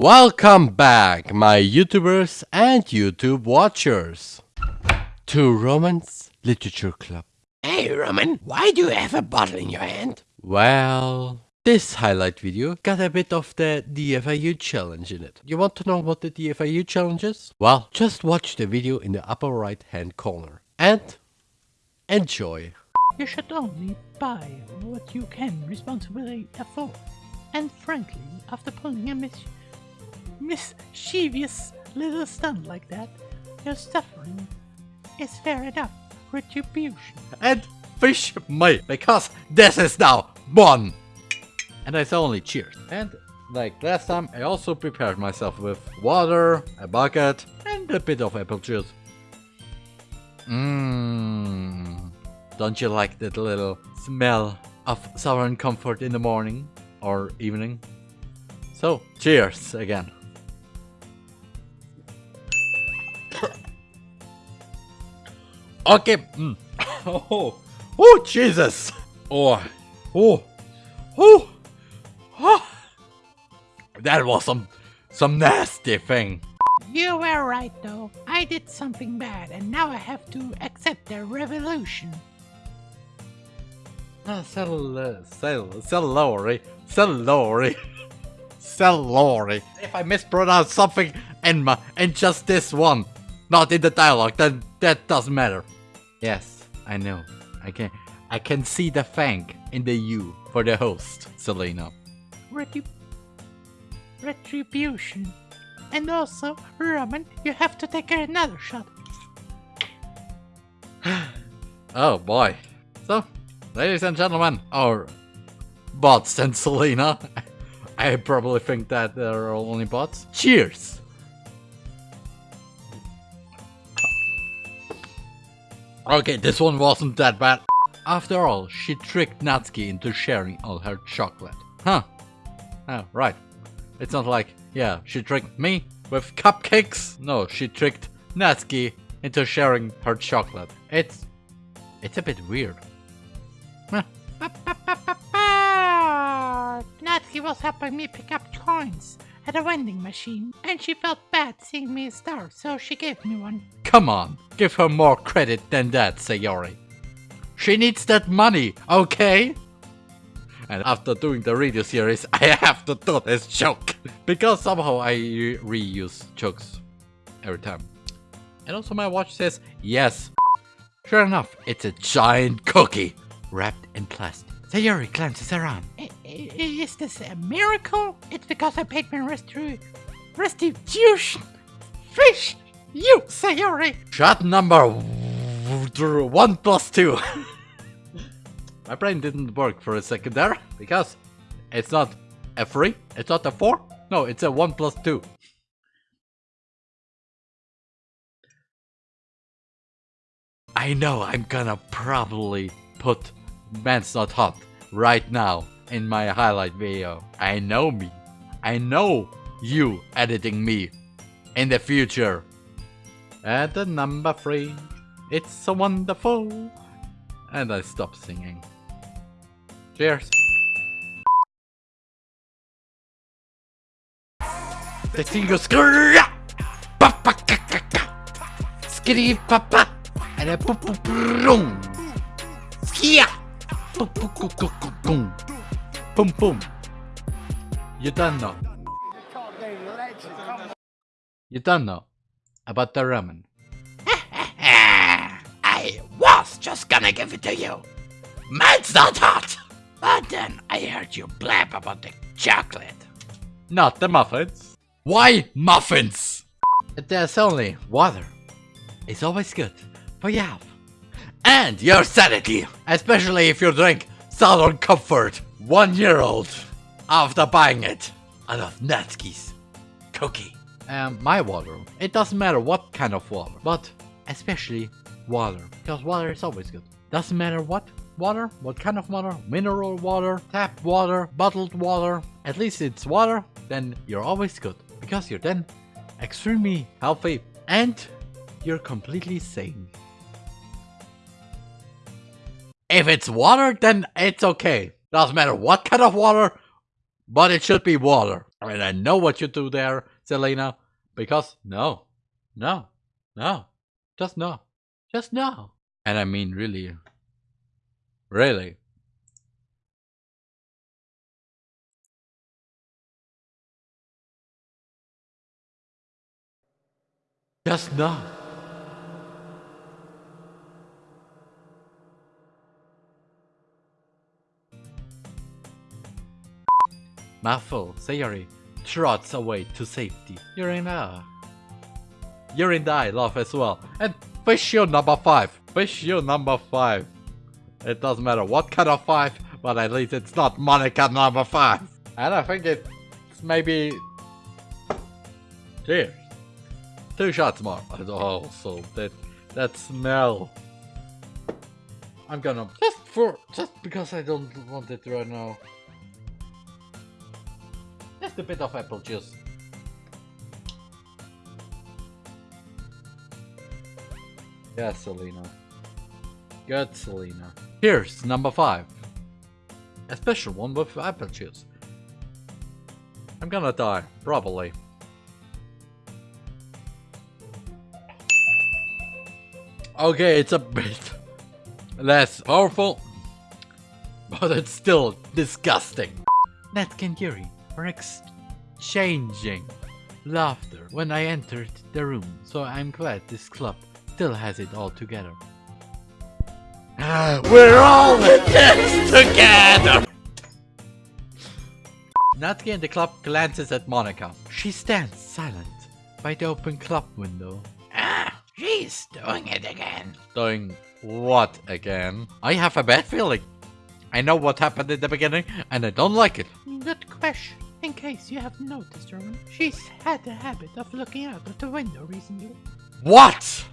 Welcome back, my YouTubers and YouTube watchers, to Roman's Literature Club. Hey Roman, why do you have a bottle in your hand? Well, this highlight video got a bit of the DFIU challenge in it. You want to know what the DFIU challenge is? Well, just watch the video in the upper right hand corner and enjoy. You should only buy what you can responsibly afford. And frankly, after pulling a mis mischievous little stunt like that, your suffering is fair enough retribution. And fish me, because this is now one. And I say only cheers. And like last time, I also prepared myself with water, a bucket, and a bit of apple juice. Mmm. Don't you like that little smell of southern comfort in the morning or evening? So, cheers again. Okay. Mm. Oh, oh, Jesus. Oh, oh, oh, oh. That was some, some nasty thing. You were right though. I did something bad and now I have to accept the revolution. Ah, cell, cell, celery, celery, celery. If I mispronounce something in my, in just this one, not in the dialogue, then that doesn't matter. Yes, I know. I can, I can see the thank in the U for the host, Selena. Retrib retribution. And also, Roman, you have to take another shot. oh boy. So, ladies and gentlemen, or bots and Selena, I probably think that they're only bots. Cheers! Okay, this one wasn't that bad. After all, she tricked Natsuki into sharing all her chocolate. Huh. Oh, right. It's not like, yeah, she tricked me with cupcakes. No, she tricked Natsuki into sharing her chocolate. It's... it's a bit weird. Huh. Natsuki was helping me pick up coins at a vending machine, and she felt bad seeing me starve, so she gave me one. Come on, give her more credit than that, Sayori. She needs that money, okay? And after doing the radio series, I have to do this joke. because somehow I reuse jokes every time. And also my watch says, yes. Sure enough, it's a giant cookie wrapped in plastic. Sayori glances around. Is this a miracle? It's because I paid my restitution. Fish! You, Sayori! Shot number one plus two. My brain didn't work for a second there, because it's not a 3, it's not a 4, no, it's a 1 plus 2. I know I'm gonna probably put Man's Not Hot right now in my highlight video. I know me. I know you editing me in the future. At the number 3, it's so wonderful. And I stop singing. Cheers. The thing goes papa skitty papa and a boom boom boom boom boom you don't know you don't know about the ramen I was just gonna give it to you Man's not hot but then I heard you blab about the chocolate. Not the muffins. Why muffins? There's only water. It's always good for your health. And your sanity. Especially if you drink Southern Comfort one year old after buying it out of Natsuki's cookie. And my water. It doesn't matter what kind of water, but especially water. Because water is always good. Doesn't matter what water, what kind of water, mineral water, tap water, bottled water, at least it's water, then you're always good. Because you're then extremely healthy and you're completely sane. If it's water, then it's okay. Doesn't matter what kind of water, but it should be water. And I know what you do there, Selena. Because no, no, no, just no, just no. And I mean, really, really. Just no. Muffle, Sayori, trots away to safety. You're in a... You're in die, love as well. And fish number 5. Fish number 5. It doesn't matter what kind of 5, but at least it's not Monica number 5. And I think it's maybe... Cheers. Two shots more. Oh, so that, that smell. I'm gonna... Just for... Just because I don't want it right now. A bit of apple juice. Yeah, Selena. Good, Selena. Here's number five. A special one with apple juice. I'm gonna die, probably. Okay, it's a bit less powerful, but it's still disgusting. Net and Yuri exchanging laughter when I entered the room, so I'm glad this club still has it all together. We're all in this together! Natsuki in the club glances at Monika. She stands silent by the open club window. Ah, she's doing it again. Doing what again? I have a bad feeling. I know what happened in the beginning, and I don't like it. Good question. In case you have noticed, Roman, she's had the habit of looking out of the window recently. What?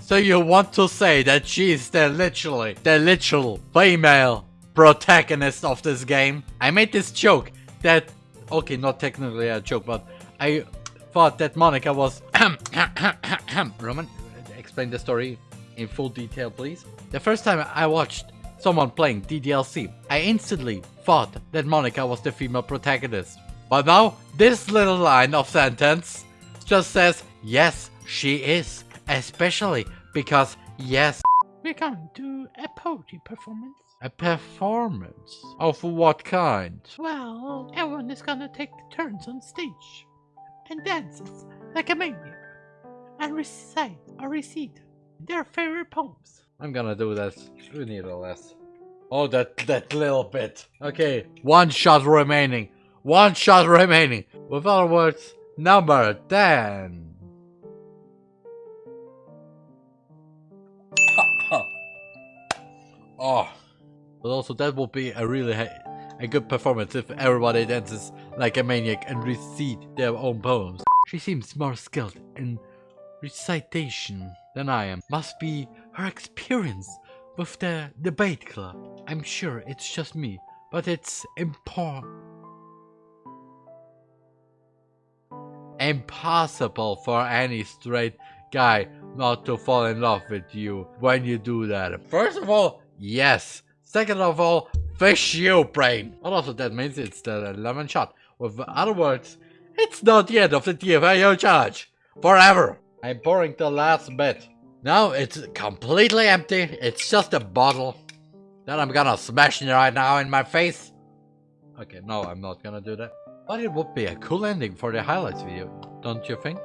So you want to say that she's the literally, the literal female protagonist of this game? I made this joke that, okay, not technically a joke, but I thought that Monika was... Roman, explain the story in full detail, please. The first time I watched someone playing DDLC, I instantly thought that Monika was the female protagonist. But now, this little line of sentence just says, yes, she is. Especially because, yes, We're going to a poetry performance. a performance. Of what kind? Well, everyone is gonna take turns on stage and dances like a maniac and recite or recite their favorite poems. I'm gonna do that. We need a less. Oh, that that little bit. Okay, one shot remaining. One shot remaining. With other words, number 10. oh. But also that would be a really a good performance if everybody dances like a maniac and recite their own poems. She seems more skilled in recitation than I am. Must be her experience with the debate club. I'm sure it's just me, but it's important. Impossible for any straight guy not to fall in love with you when you do that. First of all, yes. Second of all, fish you, brain. Also that means it's the 11 shot. With other words, it's not the end of the TFAO challenge. Forever. I'm pouring the last bit. Now it's completely empty. It's just a bottle that I'm gonna smash right now in my face. Okay, no, I'm not gonna do that. But it would be a cool ending for the highlights video, don't you think?